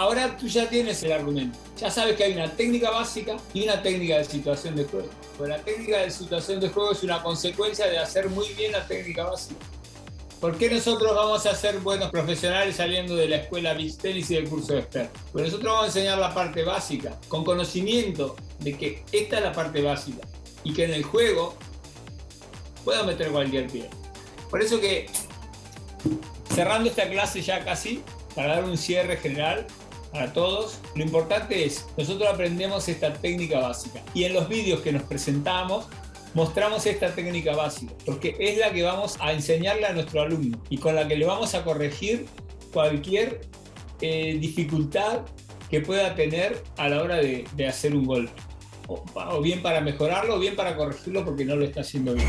ahora tú ya tienes el argumento. Ya sabes que hay una técnica básica y una técnica de situación de juego. Pues la técnica de situación de juego es una consecuencia de hacer muy bien la técnica básica. ¿Por qué nosotros vamos a ser buenos profesionales saliendo de la escuela Beach Tennis y del curso de experto? Pues nosotros vamos a enseñar la parte básica, con conocimiento de que esta es la parte básica y que en el juego puedo meter cualquier pie. Por eso que, cerrando esta clase ya casi, para dar un cierre general para todos, lo importante es, nosotros aprendemos esta técnica básica y en los vídeos que nos presentamos mostramos esta técnica básica, porque es la que vamos a enseñarle a nuestro alumno y con la que le vamos a corregir cualquier eh, dificultad que pueda tener a la hora de, hacer un golpe. o bien para mejorarlo o bien para corregirlo porque no lo está haciendo bien.